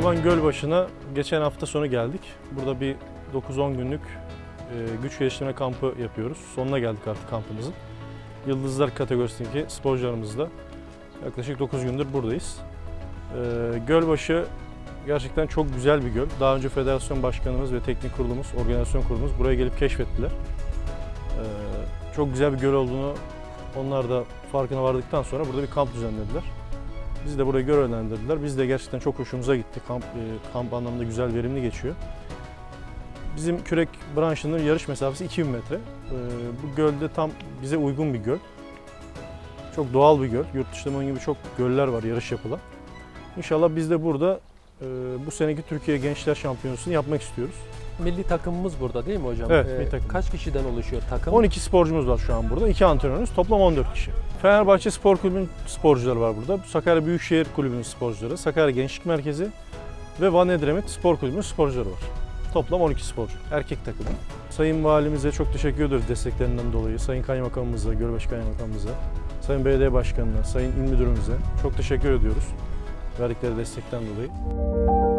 Adıyaman Gölbaşı'na geçen hafta sonu geldik. Burada bir 9-10 günlük e, güç geliştirme kampı yapıyoruz. Sonuna geldik artık kampımızın. Yıldızlar kategorisindeki sporcularımızla yaklaşık 9 gündür buradayız. E, Gölbaşı gerçekten çok güzel bir göl. Daha önce federasyon başkanımız ve teknik kurulumuz, organizasyon kurulumuz buraya gelip keşfettiler. E, çok güzel bir göl olduğunu onlar da farkına vardıktan sonra burada bir kamp düzenlediler. Biz de burayı görevlendirdiler. Biz de gerçekten çok hoşumuza gitti. Kamp, e, kamp anlamında güzel, verimli geçiyor. Bizim kürek branşının yarış mesafesi 2000 metre. E, bu gölde tam bize uygun bir göl. Çok doğal bir göl. Yurt dışında bunun gibi çok göller var yarış yapılan. İnşallah biz de burada e, bu seneki Türkiye Gençler Şampiyonası'nı yapmak istiyoruz. Milli takımımız burada değil mi hocam? Evet, Ee, milli takım. Kaç kişiden oluşuyor takım? 12 sporcumuz var şu an burada. 2 antrenörümüz. Toplam 14 kişi. Fenerbahçe Spor Kulübü'nün sporcuları var burada. Sakarya Büyükşehir Kulübü'nün sporcuları, Sakarya Gençlik Merkezi ve Van Edremit Spor Kulübü'nün sporcuları var. Toplam 12 sporcu. Erkek takımı. Sayın Valimize çok teşekkür ediyoruz desteklerinden dolayı. Sayın Kaymakamımıza, Gölbaşı Kaymakamımıza, Sayın Belediye Başkanı'na, Sayın İl Müdürümüze çok teşekkür ediyoruz verdikleri destekten dolayı.